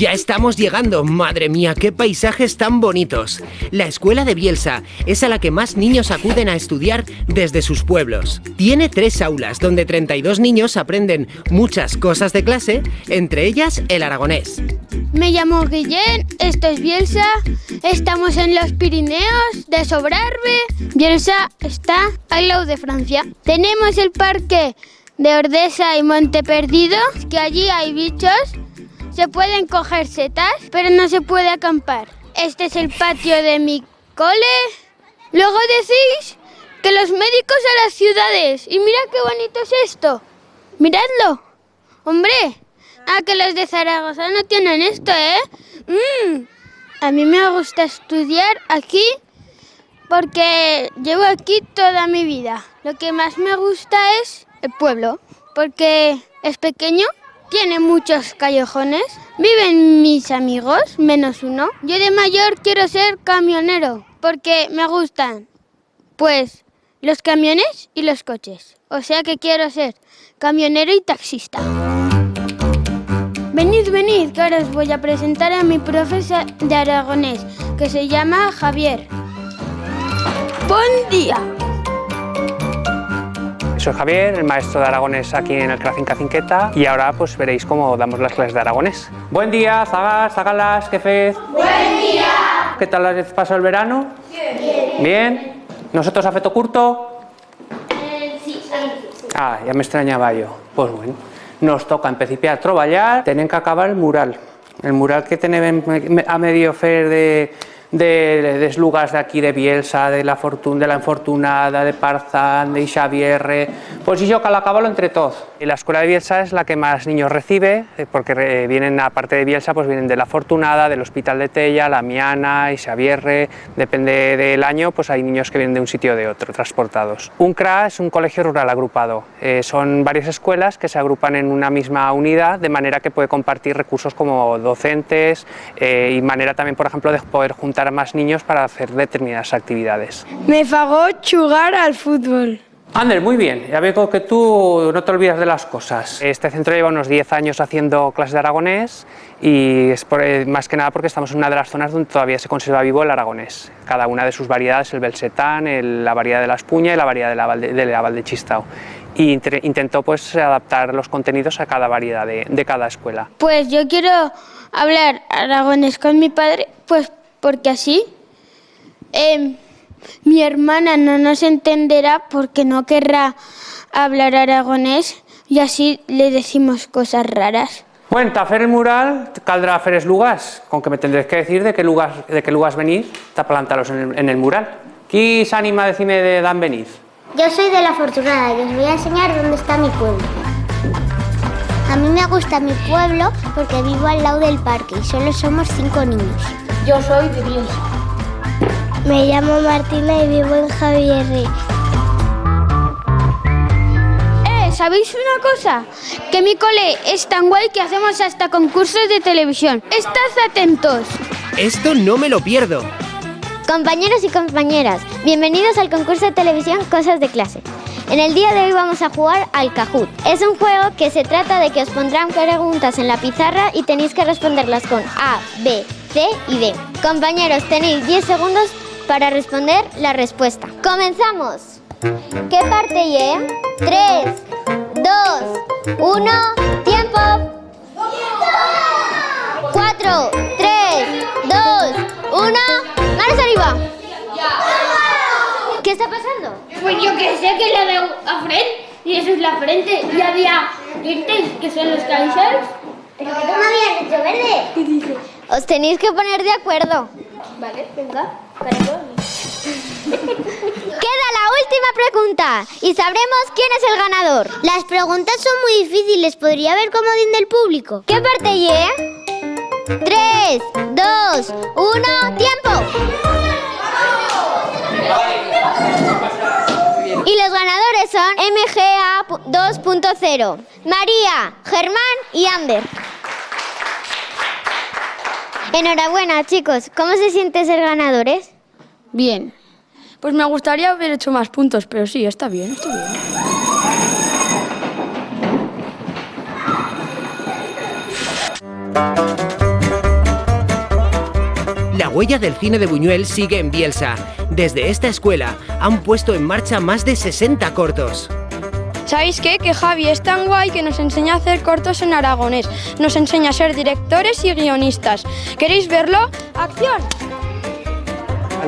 Ya estamos llegando, madre mía, qué paisajes tan bonitos. La escuela de Bielsa es a la que más niños acuden a estudiar desde sus pueblos. Tiene tres aulas donde 32 niños aprenden muchas cosas de clase, entre ellas el aragonés. Me llamo Guillén, esto es Bielsa, estamos en los Pirineos de Sobrarbe. Bielsa está al lado de Francia. Tenemos el parque de Ordesa y Monte Perdido, que allí hay bichos, se pueden coger setas, pero no se puede acampar. Este es el patio de mi cole. Luego decís que los médicos a las ciudades. Y mira qué bonito es esto. Miradlo. Hombre, ah, que los de Zaragoza no tienen esto, ¿eh? Mm. A mí me gusta estudiar aquí porque llevo aquí toda mi vida. Lo que más me gusta es el pueblo, porque es pequeño, tiene muchos callejones, viven mis amigos, menos uno. Yo de mayor quiero ser camionero, porque me gustan, pues, los camiones y los coches. O sea que quiero ser camionero y taxista. Venid, venid, que ahora os voy a presentar a mi profesor de aragonés, que se llama Javier. Buen día. Soy Javier, el maestro de aragonés aquí en el Cracin Cacinqueta y ahora pues veréis cómo damos las clases de aragonés. Buen día, zagas, zagalas, jefes. Buen día. ¿Qué tal has pasado el verano? Bien. ¿Bien? ¿Nosotros a feto curto? sí, Ah, ya me extrañaba yo. Pues bueno, nos toca empezar a treballar, tienen que acabar el mural. El mural que tenemos a medio fer de, de, des lugares de aquí de Bielsa, de la, Fortuna, de la Infortunada, de Parzán, de Xavierre, pues yo que acabarlo entre todos. La escuela de Bielsa es la que más niños recibe, eh, porque eh, vienen, aparte de Bielsa, pues vienen de la Fortunada, del Hospital de Tella, la Miana, Xavierre, depende del año, pues hay niños que vienen de un sitio o de otro, transportados. Un CRA es un colegio rural agrupado, eh, son varias escuelas que se agrupan en una misma unidad, de manera que puede compartir recursos como docentes eh, y manera también, por ejemplo, de poder juntar a más niños para hacer determinadas actividades. Me fagó jugar al fútbol. Ander, muy bien, ya veo que tú no te olvidas de las cosas. Este centro lleva unos 10 años haciendo clases de aragonés y es por- más que nada porque estamos en una de las zonas donde todavía se conserva vivo el aragonés. Cada una de sus variedades, el belsetán, el- la variedad de la espuña y la variedad de la Valde, de la Valdechistao. Y intentó pues adaptar los contenidos a cada variedad de, de cada escuela. Pues yo quiero hablar aragonés con mi padre, pues porque así em, mi hermana no nos entenderá porque no querrá hablar aragonés y así le decimos cosas raras. Bueno, para hacer el mural caldrá hacer es lugas, con que me tendréis que decir de qué lugar, de qué lugas venís, para plantaros en el, en el mural. ¿Quién se anima a decirme de dan venís? Yo soy de la Fortunada y os voy a enseñar dónde está mi pueblo. A mí me gusta mi pueblo porque vivo al lado del parque y solo somos cinco niños. Yo soy de Bielsa. Me llamo Martina y vivo en Javierre. Eh, ¿sabéis una cosa? Que mi cole es tan guay que hacemos hasta concursos de televisión. Estad atentos. Esto no me lo pierdo. Compañeros y compañeras, bienvenidos al concurso de televisión Cosas de Clase. En el día de hoy vamos a jugar al Kahoot. Es un juego que se trata de que os pondrán preguntas en la pizarra y tenéis que responderlas con A, B, C y D. Compañeros, tenéis 10 segundos para responder la respuesta. ¡Comenzamos! ¿Qué parte Y? 3, 2, 1, tiempo. 4, 3, 2, 1, manos arriba. ¿Qué está pasando? Pues yo que sé que le veo a Fred y eso es la frente. Y había dientes que son los Kaisers. Pero que tú me habías dicho verde. Os tenéis que poner de acuerdo. Vale, venga. Queda la última pregunta y sabremos quién es el ganador. Las preguntas son muy difíciles. ¿Podría haber comodín del público? ¿Qué parte Y? 3, 2, 1, tiempo. Y los ganadores son MGA 2.0, María, Germán y Ander. Enhorabuena, chicos. ¿Cómo se siente ser ganadores? Bien. Pues me gustaría haber hecho más puntos, pero sí, está bien, está bien. Huella del cine de Buñuel sigue en Bielsa. Desde esta escuela han puesto en marcha más de 60 cortos. ¿Sabéis qué? Que Javi es tan guay que nos enseña a hacer cortos en aragonés. Nos enseña a ser directores y guionistas. ¿Queréis verlo? ¡Acción!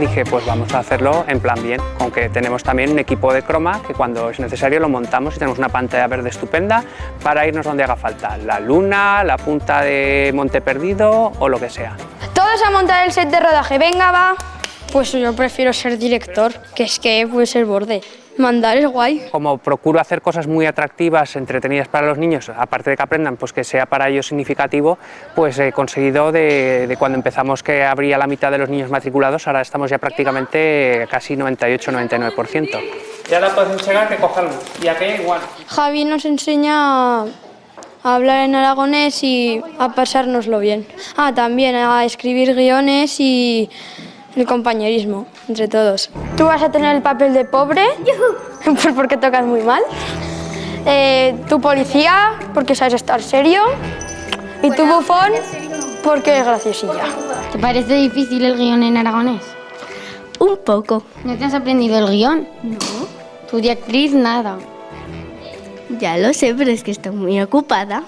Dije, pues vamos a hacerlo en plan bien, aunque tenemos también un equipo de croma que cuando es necesario lo montamos y tenemos una pantalla verde estupenda para irnos donde haga falta, la luna, la punta de Monte Perdido o lo que sea. Todos a montar el set de rodaje. Venga, va. Pues yo prefiero ser director, que es que puede ser borde. Mandar es guay. Como procuro hacer cosas muy atractivas, entretenidas para los niños, aparte de que aprendan, pues que sea para ellos significativo, pues he conseguido de, de cuando empezamos que habría la mitad de los niños matriculados, ahora estamos ya prácticamente casi 98-99%. Ya la puedes enseñar que cogerlo, y aquella igual. Javi nos enseña a hablar en aragonés y a pasárnoslo bien. Ah, también a escribir guiones y el compañerismo entre todos. Tú vas a tener el papel de pobre, pues porque tocas muy mal. Eh, tu policía, porque sabes estar serio. Y tu bufón, porque es graciosilla. ¿Te parece difícil el guion en aragonés? Un poco. ¿No te has aprendido el guion? No. Tu de actriz, nada. Ya lo sé, pero es que estoy muy ocupada.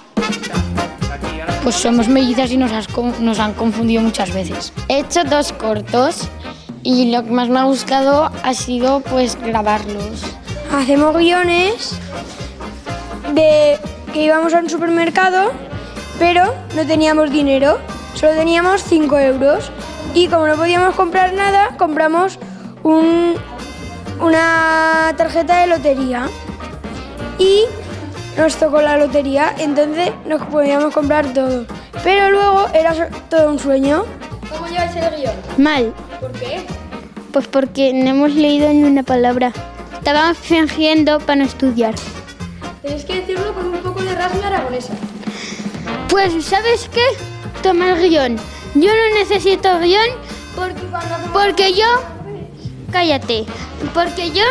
Pues somos mellizas y nos, has con- nos han confundido muchas veces. He hecho dos cortos y lo que más me ha gustado ha sido pues grabarlos. Hacemos guiones de que íbamos a un supermercado, pero no teníamos dinero, solo teníamos 5 euros. Y como no podíamos comprar nada, compramos un- una tarjeta de lotería. Y nos tocó la lotería, entonces nos podíamos comprar todo. Pero luego era todo un sueño. ¿Cómo lleváis el guion? Mal, ¿Por qué? pues porque no hemos leído ni una palabra. Estábamos fingiendo para no estudiar. Tenéis que decirlo con un poco de rasga aragonesa. Pues, ¿sabes qué? Toma el guion. Yo no necesito guion porque, porque yo... Cállate. Porque yo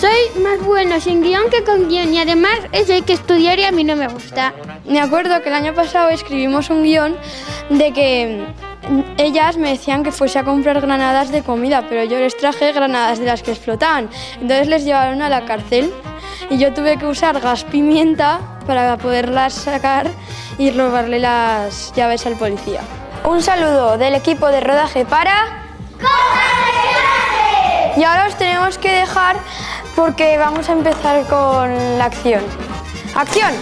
soy más bueno sin guion que con guion y además eso hay que estudiar y a mí no me gusta. Me acuerdo que el año pasado escribimos un guion de que ellas me decían que fuese a comprar granadas de comida, pero yo les traje granadas de las que explotaban. Entonces les llevaron a la cárcel y yo tuve que usar gas pimienta para poderlas sacar y robarle las llaves al policía. Un saludo del equipo de rodaje para... Y ahora os tenemos que dejar porque vamos a empezar con la acción. ¡Acción!